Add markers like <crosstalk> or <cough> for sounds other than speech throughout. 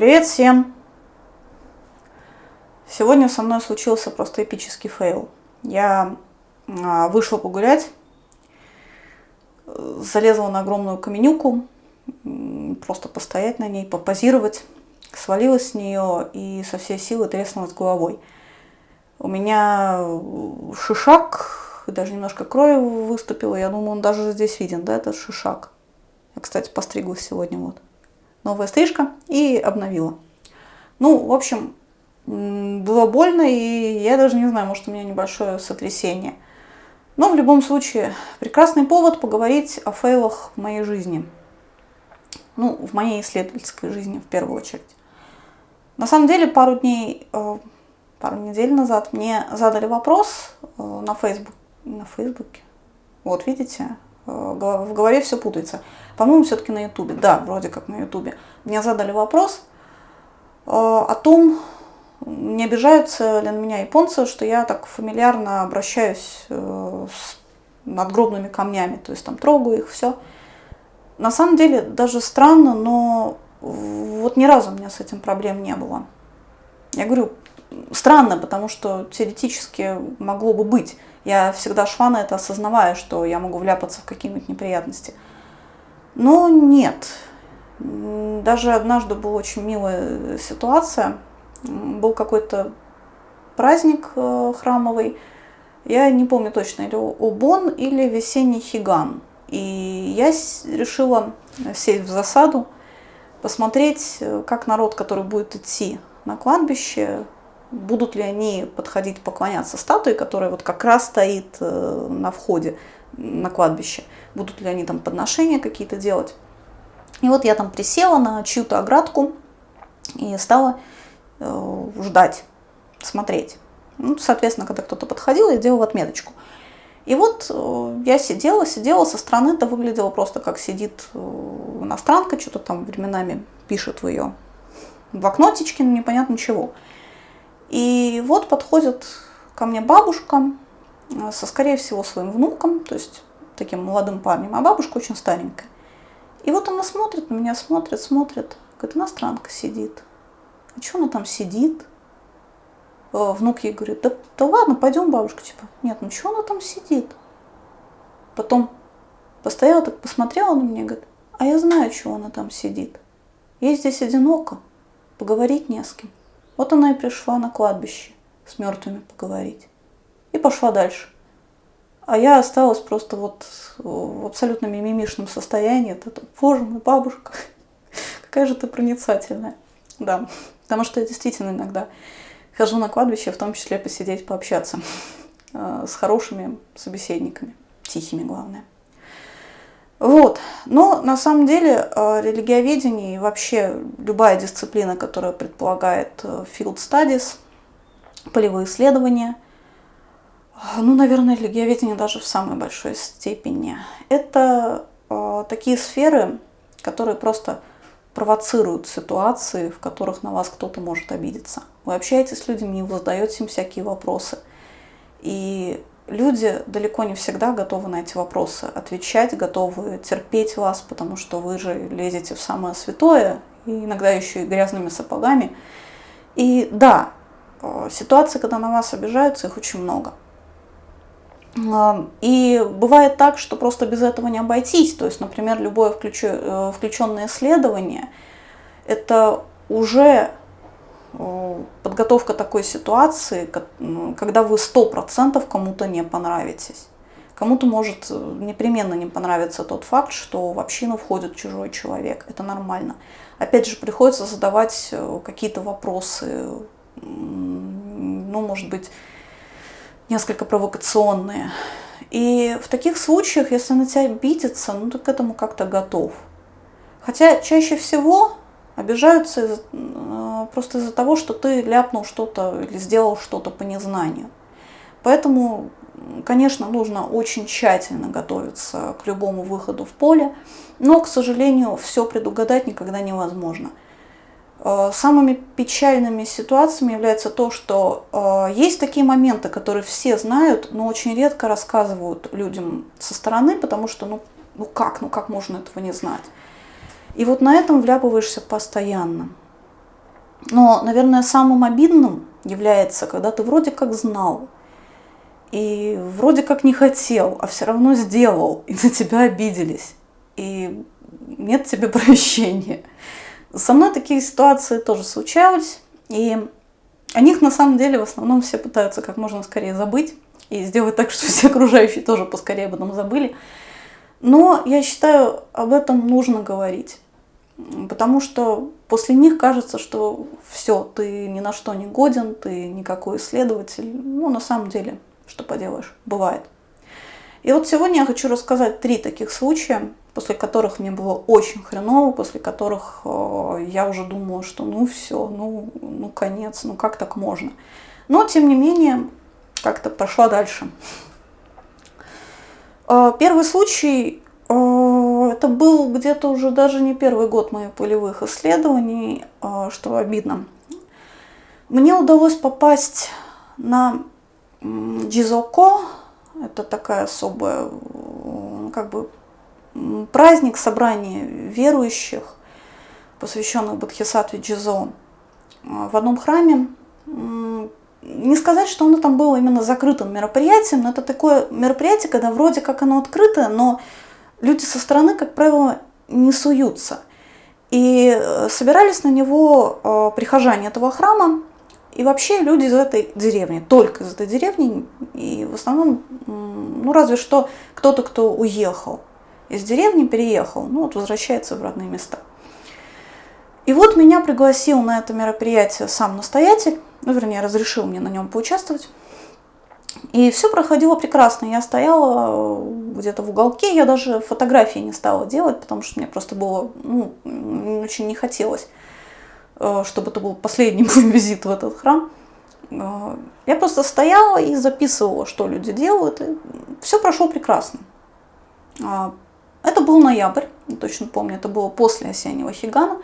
Привет всем! Сегодня со мной случился просто эпический фейл. Я а, вышла погулять, залезла на огромную каменюку, просто постоять на ней, попозировать, свалилась с нее и со всей силы треснулась головой. У меня шишак, даже немножко крови выступила, я думаю, он даже здесь виден, да, этот шишак. Я, кстати, постриглась сегодня вот новая стрижка и обновила. Ну, в общем, было больно, и я даже не знаю, может у меня небольшое сотрясение. Но в любом случае, прекрасный повод поговорить о фейлах в моей жизни. Ну, в моей исследовательской жизни в первую очередь. На самом деле, пару дней, э, пару недель назад мне задали вопрос э, на Facebook, на Фейсбуке. Вот, видите, в голове все путается. По-моему, все-таки на Ютубе. Да, вроде как на Ютубе. Мне задали вопрос э, о том, не обижаются ли на меня японцы, что я так фамильярно обращаюсь э, с надгробными камнями, то есть там трогаю их, все. На самом деле даже странно, но вот ни разу у меня с этим проблем не было. Я говорю, странно, потому что теоретически могло бы быть. Я всегда шла на это, осознавая, что я могу вляпаться в какие-нибудь неприятности. Но нет. Даже однажды была очень милая ситуация. Был какой-то праздник э, храмовый. Я не помню точно, или Обон, или весенний Хиган. И я решила сесть в засаду, посмотреть, э, как народ, который будет идти на кладбище, будут ли они подходить поклоняться статуе, которая вот как раз стоит э, на входе на кладбище. Будут ли они там подношения какие-то делать. И вот я там присела на чью-то оградку и стала э, ждать, смотреть. Ну, соответственно, когда кто-то подходил, я делала отметочку. И вот э, я сидела, сидела, со стороны это выглядело просто как сидит иностранка, что-то там временами пишет в ее блокнотичке, ну, непонятно чего. И вот подходит ко мне бабушка, Э, со, скорее всего, своим внуком, то есть таким молодым парнем, а бабушка очень старенькая. И вот она смотрит на меня, смотрит, смотрит, говорит, иностранка сидит. А что она там сидит? Э, внук ей говорит, да, да ладно, пойдем, бабушка, типа, нет, ну что она там сидит? Потом постояла так, посмотрела на меня, говорит, а я знаю, чего она там сидит. Ей здесь одиноко, поговорить не с кем. Вот она и пришла на кладбище с мертвыми поговорить и пошла дальше. А я осталась просто вот в абсолютно мимимишном состоянии. Это, боже мой, бабушка, <laughs> какая же ты проницательная. Да, потому что я действительно иногда хожу на кладбище, в том числе посидеть, пообщаться э, с хорошими собеседниками, тихими, главное. Вот. Но на самом деле э, религиоведение и вообще любая дисциплина, которая предполагает э, field studies, полевые исследования – ну, наверное, религиоведение даже в самой большой степени. Это э, такие сферы, которые просто провоцируют ситуации, в которых на вас кто-то может обидеться. Вы общаетесь с людьми, вы задаете им всякие вопросы. И люди далеко не всегда готовы на эти вопросы отвечать, готовы терпеть вас, потому что вы же лезете в самое святое, и иногда еще и грязными сапогами. И да, э, ситуации, когда на вас обижаются, их очень много. И бывает так, что просто без этого не обойтись. То есть, например, любое э, включенное исследование – это уже э, подготовка такой ситуации, когда вы сто процентов кому-то не понравитесь. Кому-то может э, непременно не понравиться тот факт, что в общину входит чужой человек. Это нормально. Опять же, приходится задавать какие-то вопросы, ну, может быть, несколько провокационные. И в таких случаях, если на тебя обидится, ну ты к этому как-то готов. Хотя чаще всего обижаются э, просто из-за того, что ты ляпнул что-то или сделал что-то по незнанию. Поэтому, конечно, нужно очень тщательно готовиться к любому выходу в поле, но, к сожалению, все предугадать никогда невозможно. Э, самыми печальными ситуациями является то, что э, есть такие моменты, которые все знают, но очень редко рассказывают людям со стороны, потому что ну, ну как, ну как можно этого не знать. И вот на этом вляпываешься постоянно. Но, наверное, самым обидным является, когда ты вроде как знал, и вроде как не хотел, а все равно сделал, и на тебя обиделись, и нет тебе прощения. Со мной такие ситуации тоже случались, и о них на самом деле в основном все пытаются как можно скорее забыть и сделать так, чтобы все окружающие тоже поскорее об этом забыли. Но я считаю, об этом нужно говорить. Потому что после них кажется, что все, ты ни на что не годен, ты никакой исследователь. Ну, на самом деле, что поделаешь, бывает. И вот сегодня я хочу рассказать три таких случая, после которых мне было очень хреново, после которых э, я уже думала, что ну все, ну, ну конец, ну как так можно. Но, тем не менее, как-то пошла дальше. Э, первый случай это был где-то уже даже не первый год моих полевых исследований, а, что обидно. Мне удалось попасть на Джизоко, это такая особая, как бы, праздник, собрание верующих, посвященных Бодхисаттве Джизо, а, в одном храме. Не сказать, что оно там было именно закрытым мероприятием, но это такое мероприятие, когда вроде как оно открытое, но люди со стороны, как правило, не суются. И э, собирались на него э, прихожане этого храма, и вообще люди из этой деревни, только из этой деревни, и в основном, ну разве что кто-то, кто уехал из деревни, переехал, ну вот возвращается в родные места. И вот меня пригласил на это мероприятие сам настоятель, ну вернее разрешил мне на нем поучаствовать. И все проходило прекрасно. Я стояла э, где-то в уголке, я даже фотографии не стала делать, потому что мне просто было, ну, очень не хотелось, э, чтобы это был последний <laughs> мой визит в этот храм. Э, я просто стояла и записывала, что люди делают, и все прошло прекрасно. Это был ноябрь, точно помню, это было после осеннего хигана.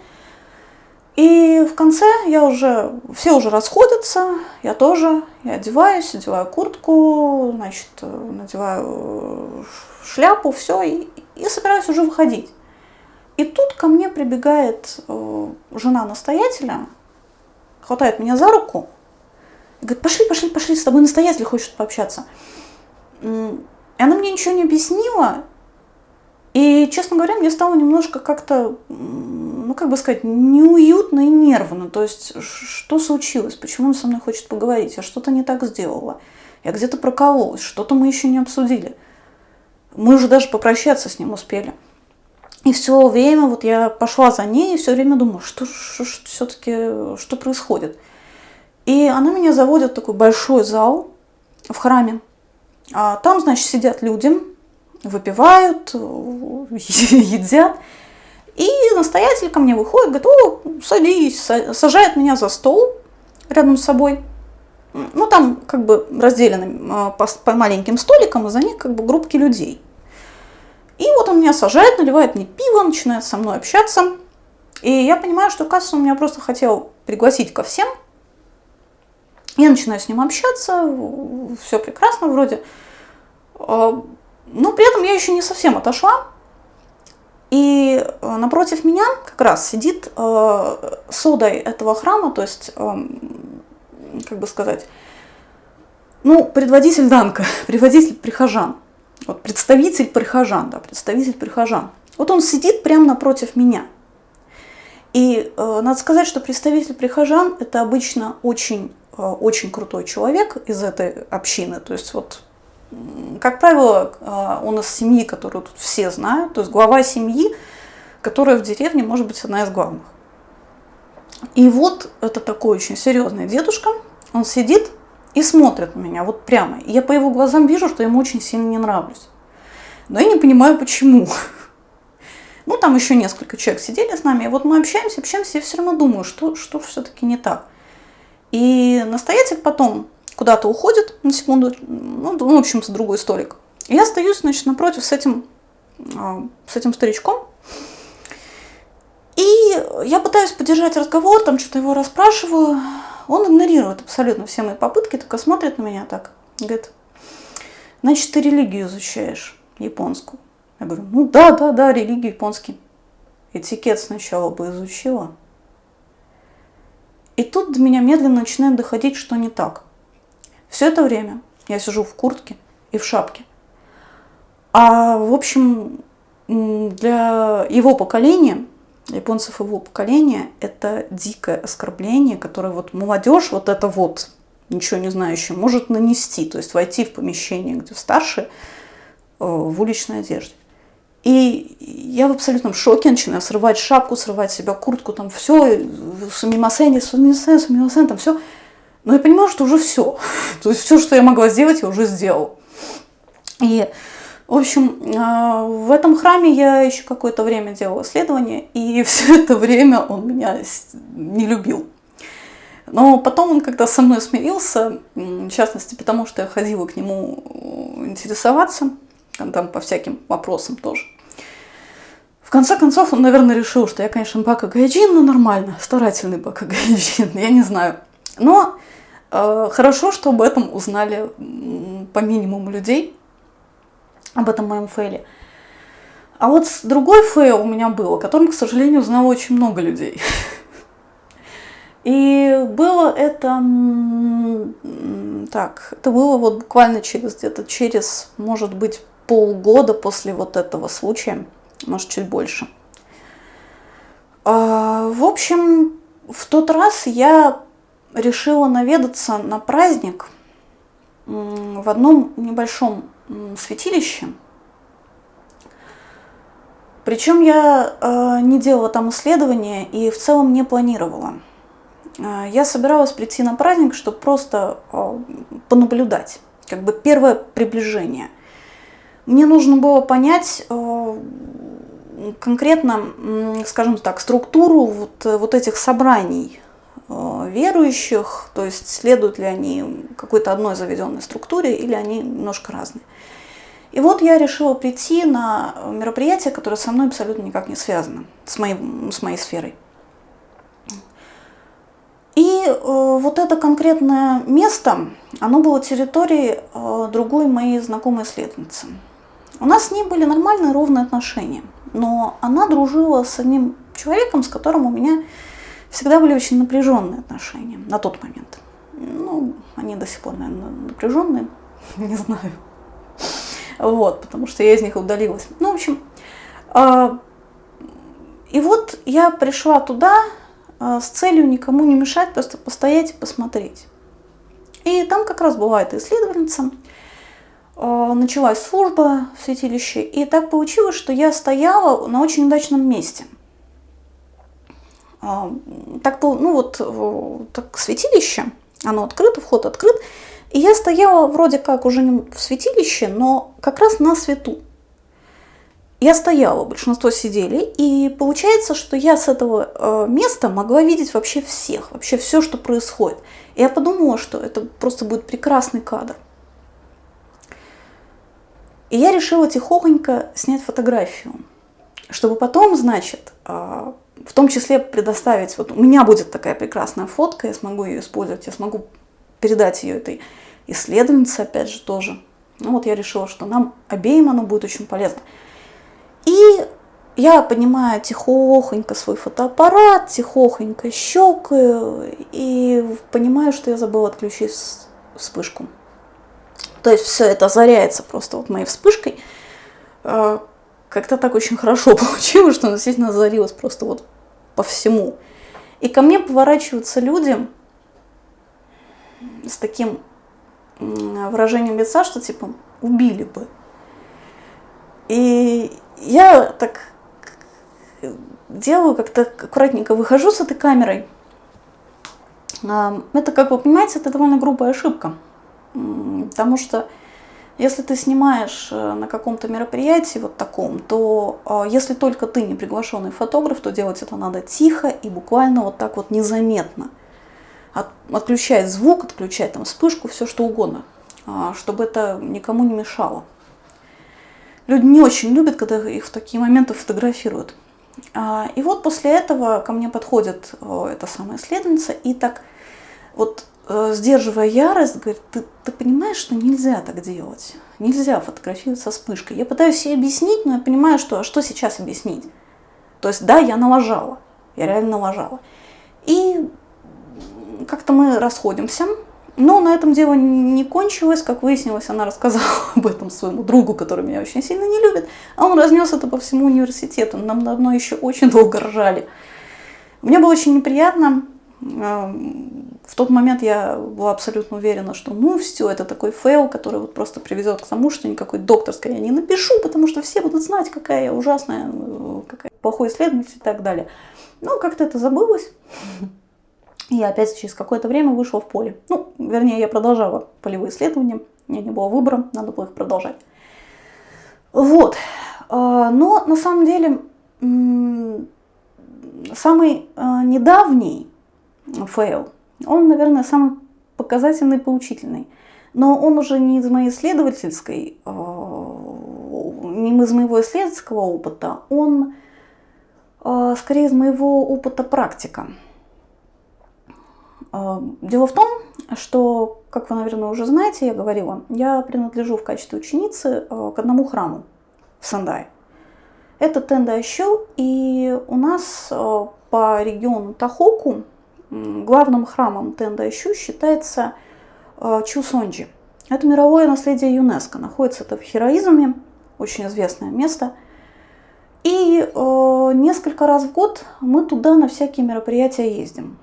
И в конце я уже, все уже расходятся, я тоже, я одеваюсь, одеваю куртку, значит, надеваю шляпу, все, и, и собираюсь уже выходить. И тут ко мне прибегает э, жена настоятеля, хватает меня за руку и говорит, пошли, пошли, пошли, с тобой настоятель хочет пообщаться. И она мне ничего не объяснила, и, честно говоря, мне стало немножко как-то ну, как бы сказать, неуютно и нервно. То есть, что случилось? Почему он со мной хочет поговорить? Я что-то не так сделала. Я где-то прокололась, что-то мы еще не обсудили. Мы уже даже попрощаться с ним успели. И все время вот я пошла за ней и все время думала, что, что, что все-таки, что происходит. И она меня заводит в такой большой зал в храме. А там, значит, сидят люди, выпивают, <laughs> едят. И настоятель ко мне выходит, говорит, о, садись, сажает меня за стол рядом с собой. Ну, там как бы разделены а, по, по маленьким столикам, и за них как бы группки людей. И вот он меня сажает, наливает мне пиво, начинает со мной общаться. И я понимаю, что, он меня просто хотел пригласить ко всем. Я начинаю с ним общаться, все прекрасно вроде. Но при этом я еще не совсем отошла, и э, напротив меня как раз сидит э, содой этого храма, то есть, э, как бы сказать, ну, предводитель Данка, <laughs> предводитель прихожан. Вот представитель прихожан, да, представитель прихожан. Вот он сидит прямо напротив меня. И э, надо сказать, что представитель прихожан – это обычно очень, э, очень крутой человек из этой общины. То есть вот как правило, а, он из семьи, которую тут все знают, то есть глава семьи, которая в деревне может быть одна из главных. И вот это такой очень серьезный дедушка, он сидит и смотрит на меня вот прямо. И я по его глазам вижу, что ему очень сильно не нравлюсь. Но я не понимаю, почему. Ну, там еще несколько человек сидели с нами, и вот мы общаемся, общаемся, я все равно думаю, что, что все-таки не так. И настоятель потом куда-то уходит на секунду, ну, в общем, с другой столик. И я остаюсь, значит, напротив с этим, а, с этим старичком. И я пытаюсь поддержать разговор, там что-то его расспрашиваю. Он игнорирует абсолютно все мои попытки, только смотрит на меня так. Говорит, значит, ты религию изучаешь, японскую. Я говорю, ну да, да, да, религию японский. Этикет сначала бы изучила. И тут до меня медленно начинает доходить, что не так. Все это время я сижу в куртке и в шапке. А, в общем, для его поколения, японцев его поколения, это дикое оскорбление, которое вот молодежь, вот это вот, ничего не знающая, может нанести. То есть войти в помещение, где старшие, э, в уличной одежде. И я в абсолютном шоке начинаю срывать шапку, срывать себя куртку, там все, сумимасен, сумимасен, сумимасен, там все. Но я понимаю, что уже все. <laughs> То есть все, что я могла сделать, я уже сделала. И, в общем, а, в этом храме я еще какое-то время делала исследования, и <laughs> все это время он меня не любил. Но потом он когда со мной смирился, в частности, потому что я ходила к нему интересоваться, там по всяким вопросам тоже. В конце концов, он, наверное, решил, что я, конечно, Бака Гайджин, но нормально, старательный Бака Гайджин, <laughs> я не знаю. Но э, хорошо, что об этом узнали по минимуму людей, об этом моем фейле. А вот другой фейл у меня был, о котором, к сожалению, узнало очень много людей. <laughs> И было это, так, это было вот буквально через где-то через, может быть, полгода после вот этого случая может чуть больше. А, в общем, в тот раз я решила наведаться на праздник в одном небольшом святилище. Причем я э, не делала там исследования и в целом не планировала. Э, я собиралась прийти на праздник, чтобы просто э, понаблюдать, как бы первое приближение. Мне нужно было понять, конкретно, скажем так, структуру вот, вот этих собраний верующих, то есть следуют ли они какой-то одной заведенной структуре или они немножко разные. И вот я решила прийти на мероприятие, которое со мной абсолютно никак не связано, с моей, с моей сферой. И э, вот это конкретное место, оно было территорией э, другой моей знакомой исследовательницы. У нас с ней были нормальные ровные отношения – но она дружила с одним человеком, с которым у меня всегда были очень напряженные отношения на тот момент. Ну, они до сих пор, наверное, напряженные, <laughs> не знаю. Вот, потому что я из них удалилась. Ну, в общем, а, и вот я пришла туда а, с целью никому не мешать, просто постоять и посмотреть. И там как раз была эта исследовательница, а, началась служба в святилище, и так получилось, что я стояла на очень удачном месте. А, так, ну вот, так святилище, оно открыто, вход открыт, и я стояла вроде как уже не в святилище, но как раз на свету. Я стояла, большинство сидели, и получается, что я с этого э, места могла видеть вообще всех, вообще все, что происходит. И я подумала, что это просто будет прекрасный кадр. И я решила тихохонько снять фотографию, чтобы потом, значит, а, в том числе предоставить, вот у меня будет такая прекрасная фотка, я смогу ее использовать, я смогу передать ее этой исследовательнице, опять же, тоже. Ну вот я решила, что нам обеим оно будет очень полезно. И я поднимаю тихохонько свой фотоаппарат, тихохонько щелкаю и понимаю, что я забыла отключить вспышку. То есть все это озаряется просто вот моей вспышкой. Как-то так очень хорошо <laughs> получилось, что она действительно озарилась просто вот по всему. И ко мне поворачиваются люди с таким выражением лица, что типа убили бы. И я так делаю, как-то аккуратненько выхожу с этой камерой. Это, как вы понимаете, это довольно грубая ошибка. Потому что если ты снимаешь э, на каком-то мероприятии вот таком, то а, если только ты не приглашенный фотограф, то делать это надо тихо и буквально вот так вот незаметно. От, отключать звук, отключать там вспышку, все что угодно, а, чтобы это никому не мешало. Люди не очень любят, когда их в такие моменты фотографируют. А, и вот после этого ко мне подходит эта самая исследовательница и так вот Э, сдерживая ярость, говорит, ты, ты понимаешь, что нельзя так делать, нельзя фотографировать со вспышкой. Я пытаюсь ей объяснить, но я понимаю, что а что сейчас объяснить? То есть да, я налажала, я реально налажала. И как-то мы расходимся. Но на этом дело не кончилось. Как выяснилось, она рассказала <laughs> об этом своему другу, который меня очень сильно не любит. А он разнес это по всему университету. Нам давно еще очень долго ржали. Мне было очень неприятно. В тот момент я была абсолютно уверена, что ну все, это такой фейл, который вот просто приведет к тому, что никакой докторской я не напишу, потому что все будут знать, какая я ужасная, какая плохой исследователь и так далее. Но как-то это забылось. И опять через какое-то время вышла в поле. Ну, вернее, я продолжала полевые исследования. У меня не было выбора, надо было их продолжать. Вот. А, но на самом деле самый а, недавний фейл, он, наверное, самый показательный поучительный. Но он уже не из моей исследовательской, а, не из моего исследовательского опыта, он скорее из моего опыта практика. А, дело в том, что, как вы, наверное, уже знаете, я говорила, я принадлежу в качестве ученицы к одному храму в Сандае. Это Тендайщу, и у нас по региону Тахоку главным храмом Тендайщу считается Чусонджи. Это мировое наследие ЮНЕСКО. Находится это в Хероизме, очень известное место. И э, несколько раз в год мы туда на всякие мероприятия ездим.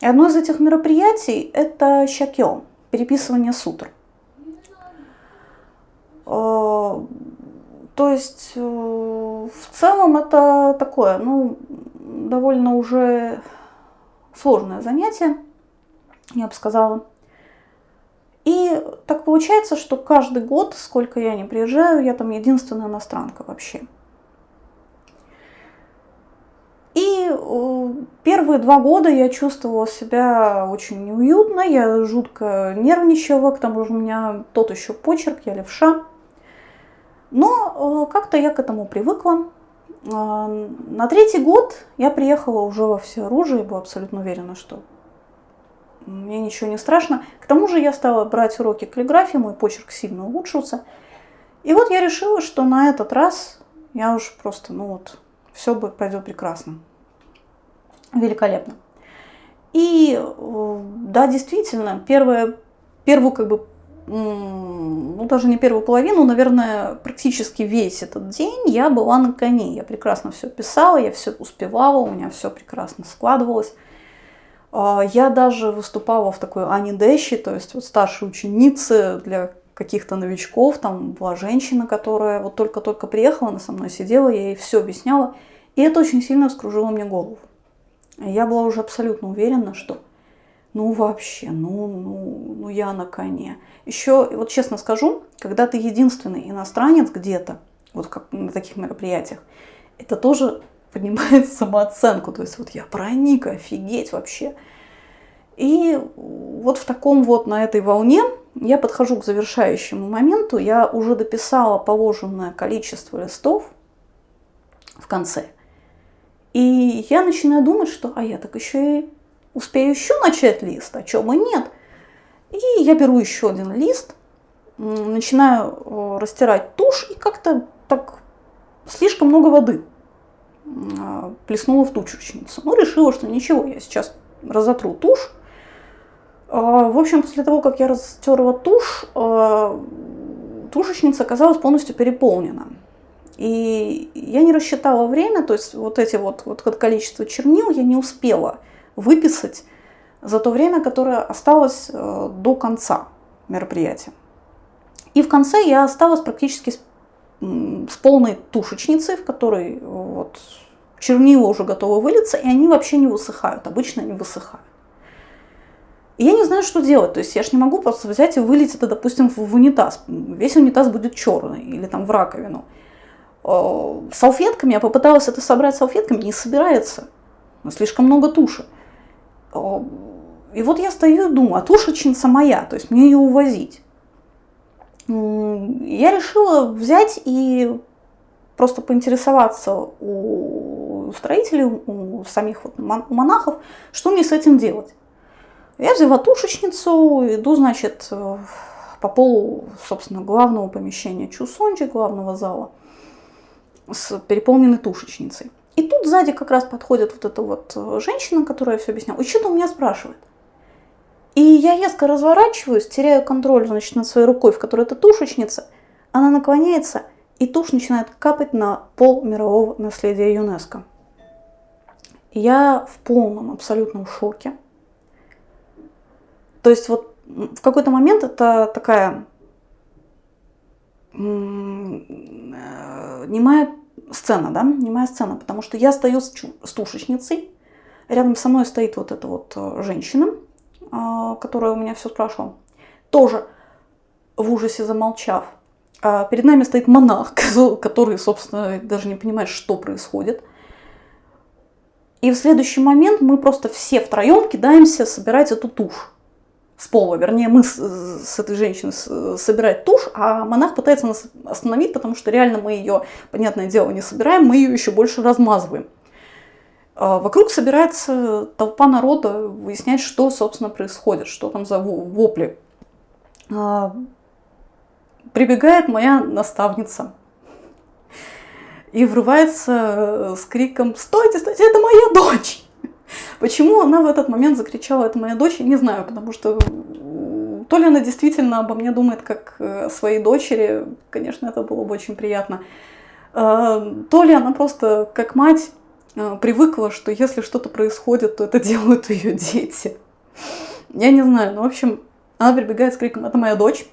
И одно из этих мероприятий – это щакё, переписывание сутр. А, то есть э, в целом это такое, ну, довольно уже сложное занятие, я бы сказала. И так получается, что каждый год, сколько я не приезжаю, я там единственная иностранка вообще. И э, первые два года я чувствовала себя очень неуютно, я жутко нервничала, к тому же у меня тот еще почерк, я левша. Но э, как-то я к этому привыкла. На третий год я приехала уже во все оружие, была абсолютно уверена, что мне ничего не страшно. К тому же я стала брать уроки каллиграфии, мой почерк сильно улучшился. И вот я решила, что на этот раз я уж просто, ну вот, все пройдет прекрасно. Великолепно. И э, да, действительно, первое, первую как бы, ну даже не первую половину, наверное, практически весь этот день я была на коне. Я прекрасно все писала, я все успевала, у меня все прекрасно складывалось. А, я даже выступала в такой Ани Дэщи, то есть вот старшей ученицы для каких-то новичков. Там была женщина, которая вот только-только приехала, она со мной сидела, я ей все объясняла. И это очень сильно вскружило мне голову. Я была уже абсолютно уверена, что ну вообще, ну, ну, ну я на коне. Еще, вот честно скажу, когда ты единственный иностранец где-то, вот как на таких мероприятиях, это тоже поднимает <laughs> самооценку. То есть вот я проник, офигеть вообще. И вот в таком вот, на этой волне я подхожу к завершающему моменту. Я уже дописала положенное количество листов в конце – и я начинаю думать, что а я так еще и успею еще начать лист, а чем и нет. И я беру еще один лист, начинаю э, растирать тушь и как-то так слишком много воды а, плеснула в тушечницу. Ну, решила, что ничего, я сейчас разотру тушь. А, в общем, после того, как я растерла тушь, а, тушечница оказалась полностью переполнена. И я не рассчитала время, то есть вот эти вот, вот количество чернил я не успела выписать за то время, которое осталось э, до конца мероприятия. И в конце я осталась практически с, с полной тушечницей, в которой вот, чернила уже готовы вылиться, и они вообще не высыхают, обычно не высыхают. И я не знаю, что делать. То есть я же не могу просто взять и вылить это, допустим, в унитаз. Весь унитаз будет черный или там в раковину. Э, салфетками, я попыталась это собрать салфетками, не собирается. Слишком много туши. И вот я стою и думаю, а тушечница моя, то есть мне ее увозить. Я решила взять и просто поинтересоваться у строителей, у самих вот монахов, что мне с этим делать. Я взяла тушечницу, иду, значит, э, по полу, собственно, главного помещения Чусонджи, главного зала с переполненной тушечницей. И тут сзади как раз подходит вот эта вот э, женщина, которая все объясняла. И что-то у меня спрашивает. И я резко разворачиваюсь, теряю контроль значит, над своей рукой, в которой это тушечница. Она наклоняется, и тушь начинает капать на пол мирового наследия ЮНЕСКО. Я в полном абсолютном шоке. То есть вот в какой-то момент это такая немая сцена, да, немая сцена, потому что я стою с, с тушечницей, рядом со мной стоит вот эта вот э, женщина, а, которая у меня все спрашивала, тоже в ужасе замолчав. А перед нами стоит монах, <laughs> который, собственно, даже не понимает, что происходит. И в следующий момент мы просто все втроем кидаемся собирать эту тушь с пола. Вернее, мы с, с этой женщиной собирать тушь, а монах пытается нас остановить, потому что реально мы ее, понятное дело, не собираем, мы ее еще больше размазываем. А вокруг собирается толпа народа выяснять, что, собственно, происходит, что там за вопли. А, прибегает моя наставница и врывается с криком «Стойте, стойте, это моя дочь!» Почему она в этот момент закричала «это моя дочь», я не знаю, потому что то ли она действительно обо мне думает как о своей дочери, конечно, это было бы очень приятно, а, то ли она просто как мать а, привыкла, что если что-то происходит, то это <laughs> делают ее дети. Я не знаю, но в общем, она прибегает с криком «это моя дочь»,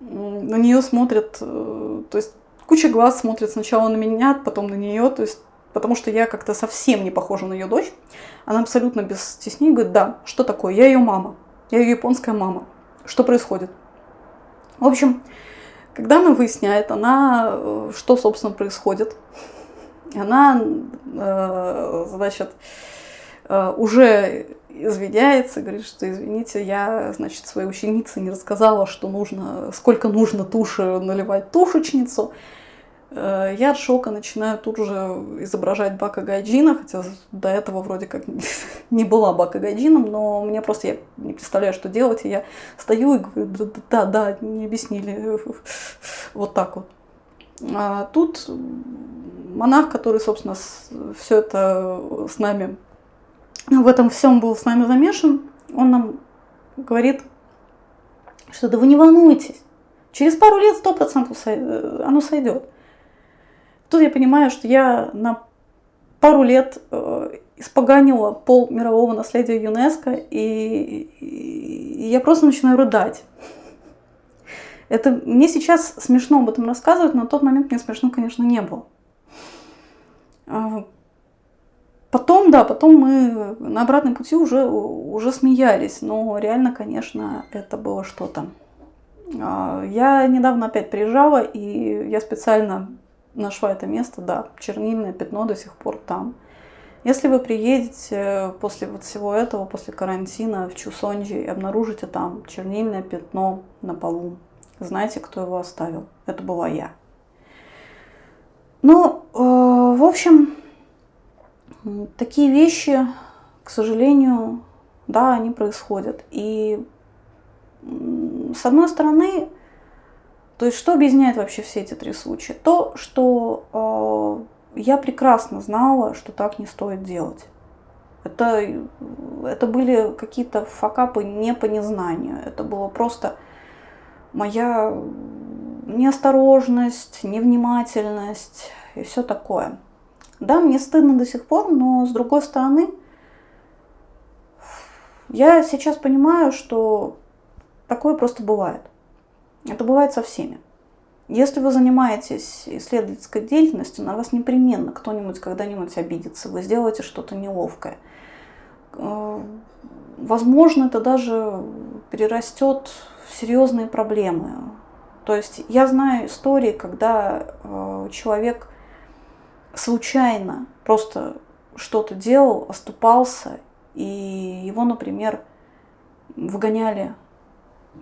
на нее смотрят, э, то есть куча глаз смотрит сначала на меня, потом на нее, то есть потому что я как-то совсем не похожа на ее дочь. Она абсолютно без стеснений говорит, да, что такое, я ее мама, я ее японская мама, что происходит? В общем, когда она выясняет, она, э, что, собственно, происходит, она, э, значит, э, уже извиняется, говорит, что извините, я, значит, своей ученице не рассказала, что нужно, сколько нужно туши наливать тушечницу. Э, я от шока начинаю тут же изображать Бака Гайджина, хотя до этого вроде как <laughs> не была Бака Гайджином, но мне просто я не представляю, что делать, и я стою и говорю, да, да, не объяснили, <laughs> вот так вот. А тут монах, который, собственно, все это с нами, в этом всем был с нами замешан, он нам говорит, что да вы не волнуйтесь, через пару лет сто процентов э, оно сойдет. Тут я понимаю, что я на пару лет э, испоганила пол мирового наследия ЮНЕСКО, и, и я просто начинаю рыдать. Это мне сейчас смешно об этом рассказывать, но на тот момент мне смешно, конечно, не было. А, потом, да, потом мы на обратном пути уже, уже смеялись, но реально, конечно, это было что-то. А, я недавно опять приезжала, и я специально нашла это место, да, чернильное пятно до сих пор там. Если вы приедете после вот всего этого, после карантина в Чусонджи и обнаружите там чернильное пятно на полу, знайте, кто его оставил. Это была я. Ну, э, в общем, такие вещи, к сожалению, да, они происходят. И с одной стороны, то есть что объясняет вообще все эти три случая? То, что э, я прекрасно знала, что так не стоит делать. Это, это были какие-то факапы не по незнанию. Это было просто моя неосторожность, невнимательность и все такое. Да, мне стыдно до сих пор, но с другой стороны, я сейчас понимаю, что такое просто бывает. Это бывает со всеми. Если вы занимаетесь исследовательской деятельностью, на вас непременно кто-нибудь когда-нибудь обидится, вы сделаете что-то неловкое. Э, возможно, это даже перерастет в серьезные проблемы. То есть я знаю истории, когда э, человек случайно просто что-то делал, оступался, и его, например, выгоняли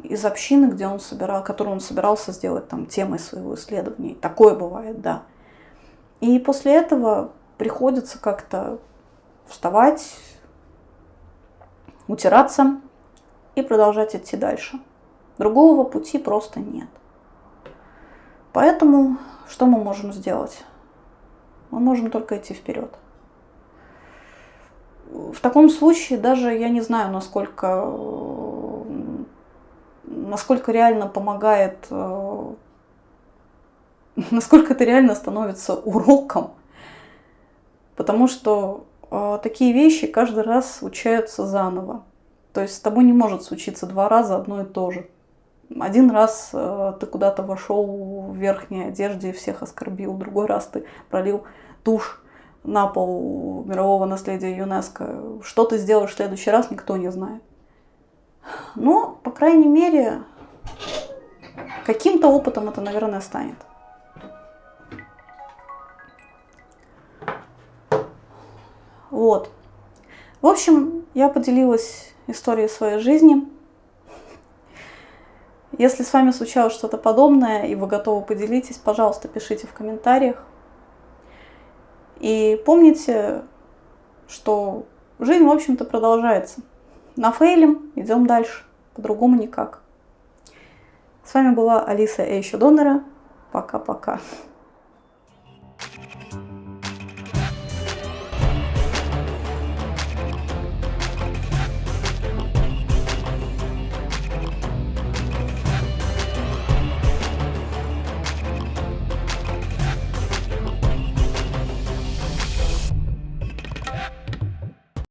из общины, где он собирал, которую он собирался сделать там темой своего исследования. Такое бывает, да. И после этого приходится как-то вставать, утираться и продолжать идти дальше. Другого пути просто нет. Поэтому что мы можем сделать? Мы можем только идти вперед. В таком случае даже я не знаю, насколько насколько реально помогает, э, <laughs> насколько это реально становится уроком. Потому что э, такие вещи каждый раз случаются заново. То есть с тобой не может случиться два раза одно и то же. Один раз э, ты куда-то вошел в верхней одежде и всех оскорбил, другой раз ты пролил тушь на пол мирового наследия ЮНЕСКО. Что ты сделаешь в следующий раз, никто не знает. Но, по крайней мере, каким-то опытом это, наверное, станет. Вот. В общем, я поделилась историей своей жизни. Если с вами случалось что-то подобное, и вы готовы поделитесь, пожалуйста, пишите в комментариях. И помните, что жизнь, в общем-то, продолжается. На фейлем идем дальше, по-другому никак. С вами была Алиса Эйща. Пока-пока.